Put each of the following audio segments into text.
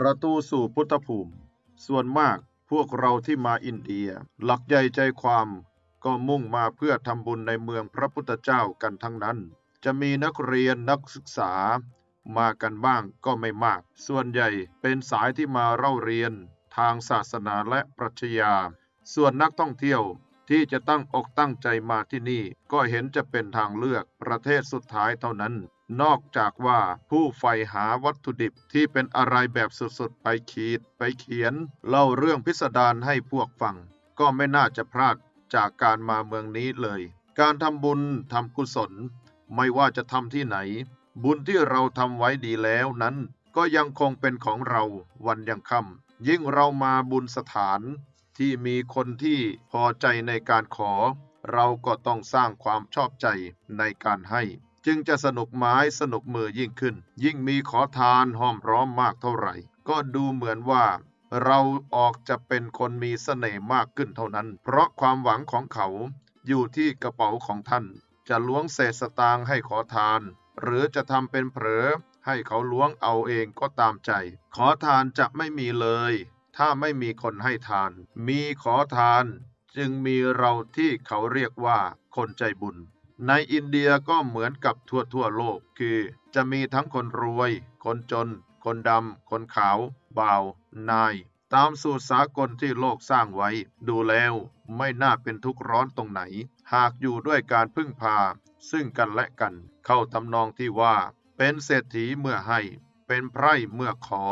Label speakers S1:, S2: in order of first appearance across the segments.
S1: ประตูสู่พุทธภูมิ ส่วนมากพวกเราที่มาอินเดีย หลักใหญ่ใจความก็มุ่งมาเพื่อทำบุญในเมืองพระพุทธเจ้ากันทั้งนั้น จะมีนักเรียนนักศึกษา มากันบ้างก็ไม่มาก ส่วนใหญ่เป็นสายที่มาเล่าเรียน ทางศาสนาและปรัชญา ส่วนนักท่องเที่ยวที่จะตั้งอกตั้งใจมาที่นี่ ก็เห็นจะเป็นทางเลือกประเทศสุดท้ายเท่านั้น นอกจากว่าผู้ใฝ่หาวัตถุดิบที่เป็นอะไรแบบสุดๆ ไปขีด ไปเขียน เล่าเรื่องพิสดารให้พวกฟัง ก็ไม่น่าจะพลาดจากการมาเมืองนี้เลย การทำบุญทำกุศล ไม่ว่าจะทำที่ไหน บุญที่เราทำไว้ดีแล้วนั้น ก็ยังคงเป็นของเราวันยังค่ำยิ่งเรามาบุญสถาน ที่มีคนที่พอใจในการขอ เราก็ต้องสร้างความชอบใจในการให้ จึงจะสนุกไม้สนุกมือยิ่งขึ้น ยิ่งมีขอทานห้อมร้อมมากเท่าไหร่ ก็ดูเหมือนว่า เราออกจะเป็นคนมีเสน่ห์มากขึ้นเท่านั้น เพราะความหวังของเขาอยู่ที่กระเป๋าของท่าน จะล้วงเศษสตางค์ให้ขอทาน หรือจะทำเป็นเผลอให้เขาล้วงเอาเองก็ตามใจ ขอทานจะไม่มีเลย ถ้าไม่มีคนให้ทาน มีขอทาน จึงมีเราที่เขาเรียกว่าคนใจบุญ ในอินเดียก็เหมือนกับทั่วทั่วโลกคือ จะมีทั้งคนรวย คนจน คนดำ คนขาวบ่าว นาย ตามสูตรสากลที่โลกสร้างไว้ ดูแล้วไม่น่าเป็นทุกข์ร้อนตรงไหน หากอยู่ด้วยการพึ่งพา ซึ่งกันและกัน เข้าทำนองที่ว่า เป็นเศรษฐีเมื่อให้ เป็นไพร่เมื่อขอ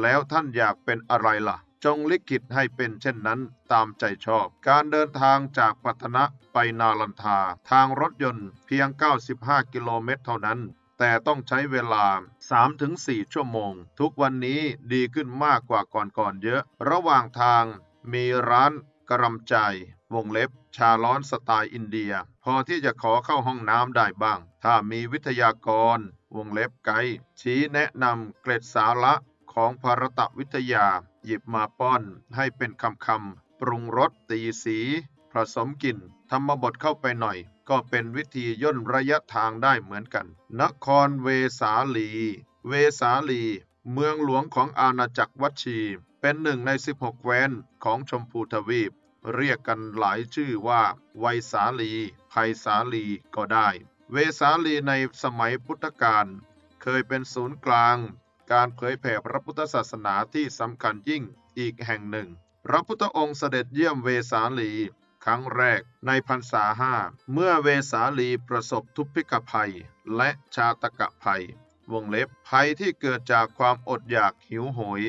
S1: แล้วท่านอยากเป็นอะไรล่ะ จงลิขิตให้เป็นเช่นนั้นตามใจชอบ การเดินทางจากปัตนะไปนาลันทา ทางรถยนต์เพียง 95 กิโลเมตรเท่านั้นแต่ต้องใช้เวลา 3-4 ชั่วโมง ทุกวันนี้ดีขึ้นมากกว่าก่อนๆเยอะ ระหว่างทางมีร้านกระรำใจ วงเล็บ ชาร้อนสไตล์อินเดีย พอที่จะขอเข้าห้องน้ำได้บ้าง ถ้ามีวิทยากร วงเล็บไกด์ชี้แนะนำเกร็ดสาระของภารตวิทยา หยิบมาป้อนให้เป็นคำคำๆปรุงรสตีสีผสมกลิ่นธรรมบทเข้าไปหน่อย ก็เป็นวิธีย่นระยะทางได้เหมือนกัน นครเวสาลี เวสาลี เมืองหลวงของอาณาจักรวัชี เป็นหนึ่งใน 16 แคว้นของชมพูทวีป เรียกกันหลายชื่อว่า ไวสาลีไพสาลีก็ได้ เวสาลีในสมัยพุทธกาลเคยเป็นศูนย์กลาง การเผยแผ่พระพุทธศาสนาที่สำคัญยิ่งอีกแห่งหนึ่ง พระพุทธองค์เสด็จเยี่ยมเวสาลี ครั้งแรกในพรรษาห้าเมื่อเวสาลีประสบทุพพิกภัย และชาตกะภัย วงเล็บภัยที่เกิดจากความอดอยากหิวโหย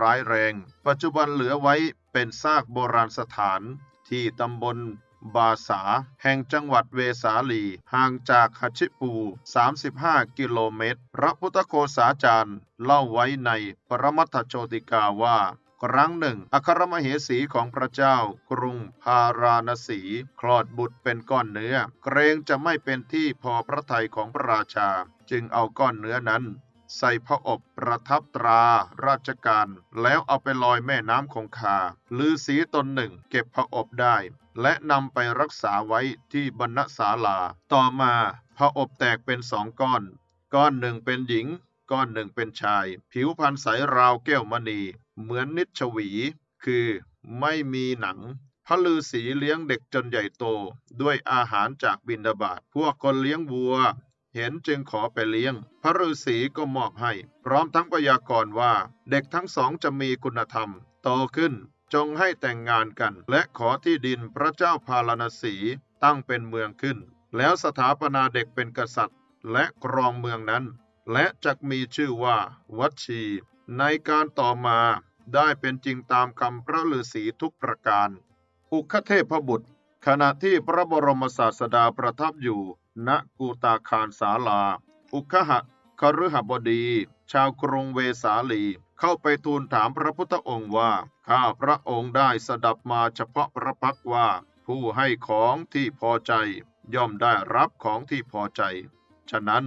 S1: ร้ายแรง ปัจจุบันเหลือไว้เป็นซากโบราณสถานที่ตำบล บาสา แห่งจังหวัดเวสาลี ห่างจากฮัชิปู 35 กิโลเมตร พระพุทธโคสาจารย์ เล่าไว้ในปรมัตถโชติกาว่าครั้งหนึ่ง อัครมเหสีของพระเจ้ากรุงพาราณสี คลอดบุตรเป็นก้อนเนื้อ เกรงจะไม่เป็นที่พอพระทัยของพระราชา จึงเอาก้อนเนื้อนั้น ใส่พระอบประทับตราราชการ แล้วเอาไปลอยแม่น้ำคงคาลือสีตนหนึ่ง เก็บพระอบได้ และนำไปรักษาไว้ที่บรรณศาลา ต่อมาพระอบแตกเป็นสองก้อน ก้อนหนึ่งเป็นหญิง ก้อนหนึ่งเป็นชาย ผิวพรรณใสราวแก้วมณี เหมือนนิชชวี คือไม่มีหนังพระฤาษีเลี้ยงเด็กจนใหญ่โต ด้วยอาหารจากบินดาบาตพวกคนเลี้ยงวัว เห็นจึงขอไปเลี้ยง พระฤาษีก็มอบให้ พร้อมทั้งพยากรณ์ว่า เด็กทั้งสองจะมีคุณธรรม โตขึ้น จงให้แต่งงานกัน และขอที่ดินพระเจ้าพาราณสีตั้งเป็นเมืองขึ้น แล้วสถาปนาเด็กเป็นกษัตริย์ และครองเมืองนั้น และจักมีชื่อว่า วัชี ในการต่อมาได้เป็นจริงตามคำพระฤาษีทุกประการ อุคเทพบุตร ขณะที่พระบรมศาสดาประทับอยู่ ณกูตาคารสาลา อุคหะคฤหบดี ชาวกรุงเวสาลี เข้าไปทูลถามพระพุทธองค์ว่า ข้าพระองค์ได้สดับมาเฉพาะพระพักว่า ผู้ให้ของที่พอใจ ย่อมได้รับของที่พอใจ ฉะนั้น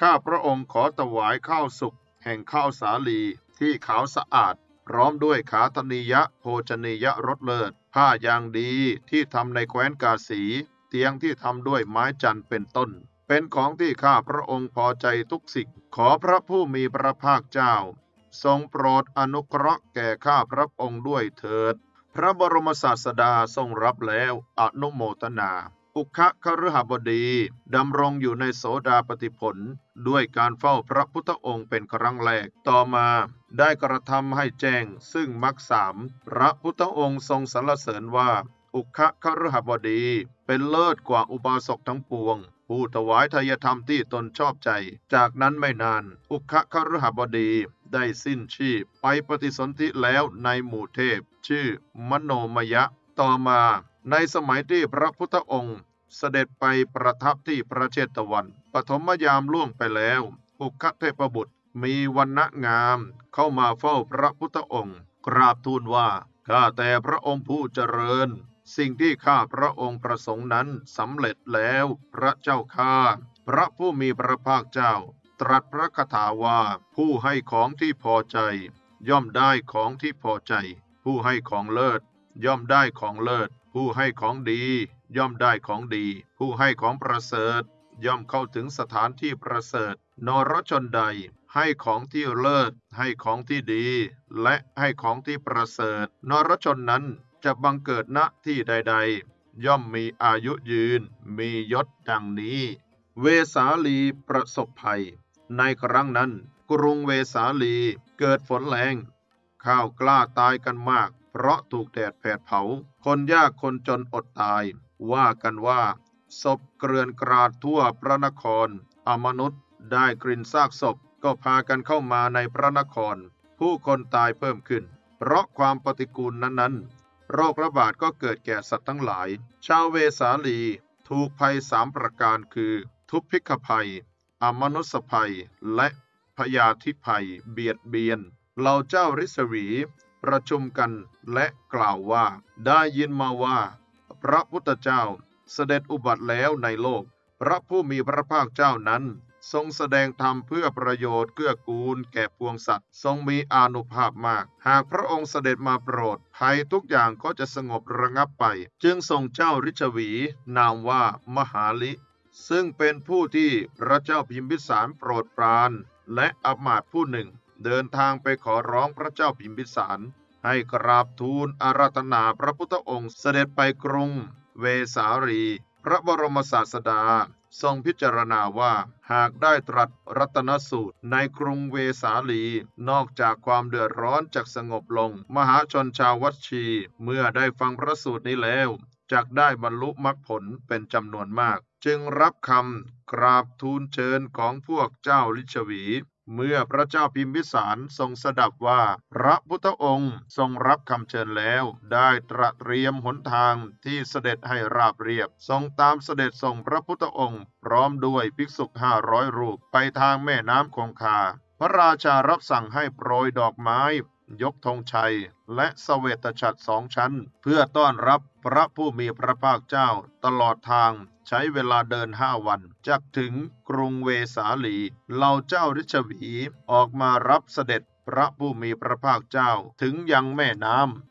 S1: ข้าพระองค์ขอถวายข้าวสุกแห่งข้าวสาลีที่ขาวสะอาด พร้อมด้วยขาธนียะโภชนียะรสเลิศ ผ้ายางดีที่ทำในแคว้นกาสี เตียงที่ทำด้วยไม้จันทร์เป็นต้น เป็นของที่ข้าพระองค์พอใจทุกสิ่งขอพระผู้มีพระภาคเจ้า ทรงโปรดอนุเคราะห์แก่ข้าพระองค์ด้วยเถิด พระบรมศาสดาทรงรับแล้วอนุโมทนา อุคะคฤหบดีดำรงอยู่ในโสดาปฏิผล ด้วยการเฝ้าพระพุทธองค์เป็นครั้งแรกต่อมาได้กระทำให้แจ้งซึ่งมรรคสามพระพุทธองค์ทรงสรรเสริญว่า อุคะคฤหบดี เป็นเลิศกว่าอุบาสกทั้งปวง ผู้ถวายทายธรรมที่ตนชอบใจ จากนั้นไม่นาน อุคะคฤหบดีได้สิ้นชีพ ไปปฏิสนธิแล้วในหมู่เทพ ชื่อมโนมยะ ต่อมาในสมัยที่พระพุทธองค์ เสด็จไปประทับที่ประเชตวัน ปฐมยามล่วงไปแล้ว อุคะเทพบุตรมีวันณะงามเข้ามาเฝ้าพระพุทธองค์ กราบทูลว่า ข้าแต่พระองค์ผู้เจริญ สิ่งที่ข้าพระองค์ประสงค์นั้นสำเร็จแล้ว พระเจ้าข้าพระผู้มีพระภาคเจ้า ตรัสพระคาถาว่า ผู้ให้ของที่พอใจ ย่อมได้ของที่พอใจ ผู้ให้ของเลิศ ย่อมได้ของเลิศ ผู้ให้ของดี ย่อมได้ของดี ผู้ให้ของประเสริฐ ย่อมเข้าถึงสถานที่ประเสริฐ นรชนใด ให้ของที่เลิศ ให้ของที่ดี และให้ของที่ประเสริฐ นรชนนั้น จะบังเกิดณที่ใด ๆ ย่อมมีอายุยืน มียศดังนี้ เวสาลีประสบภัย ในครั้งนั้น กรุงเวสาลีเกิดฝนแรงข้าวกล้าตายกันมาก เพราะถูกแดดแผดเผา คนยากคนจนอดตาย ว่ากันว่าศพเกลื่อนกราดทั่วพระนคร อมนุษย์ได้กลิ่นซากศพก็พากันเข้ามาในพระนคร ผู้คนตายเพิ่มขึ้น เพราะความปฏิกูลนั้นๆ โรคระบาดก็เกิดแก่สัตว์ทั้งหลาย ชาวเวสาลี ถูกภัยสามประการคือ ทุพพิกภัย อมนุสภัย และพยาธิภัย เบียดเบียน เหล่าเจ้าริษวี ประชุมกันและกล่าวว่า ได้ยินมาว่า พระพุทธเจ้าเสด็จอุบัติแล้วในโลก พระผู้มีพระภาคเจ้านั้น ทรงแสดงธรรมเพื่อประโยชน์เกื้อกูลแก่ปวงสัตว์ ทรงมีอานุภาพมาก หากพระองค์เสด็จมาโปรด ภัยทุกอย่างก็จะสงบระงับไป จึงทรงเจ้าริชวี นามว่ามหาลิ ซึ่งเป็นผู้ที่พระเจ้าพิมพิสารโปรดปรานและอำมาตผู้หนึ่ง เดินทางไปขอร้องพระเจ้าพิมพิสาร ให้กราบทูลอาราธนาพระพุทธองค์เสด็จไปกรุง เวสาลี พระบรมศาสดา ทรงพิจารณาว่าหากได้ตรัสรัตนสูตรในกรุงเวสาลี นอกจากความเดือดร้อนจากสงบลง มหาชนชาววัชชี เมื่อได้ฟังพระสูตรนี้แล้วจักได้บรรลุมรรคผลเป็นจำนวนมาก จึงรับคำกราบทูลเชิญของพวกเจ้าลิชวี เมื่อพระเจ้าพิมพิสารทรงสดับว่า พระพุทธองค์ทรงรับคำเชิญแล้ว ได้ตระเตรียมหนทางที่เสด็จให้ราบเรียบ ทรงตามเสด็จส่งพระพุทธองค์ พร้อมด้วยภิกษุห้าร้อยรูปไปทางแม่น้ำคงคา พระราชารับสั่งให้โปรยดอกไม้ ยกธงชัย และสเวตฉัตรสองชั้น เพื่อต้อนรับพระผู้มีพระภาคเจ้าตลอดทางใช้เวลาเดินห้าวันจักถึงกรุงเวสาลีเหล่าเจ้าริชวีออกมารับเสด็จพระผู้มีพระภาคเจ้าถึงยังแม่น้ำ